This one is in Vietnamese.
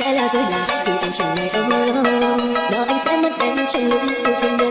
sẽ là dối loạn vì anh chẳng ngày mơ đó anh sẽ mất em trên lúc yêu thương đến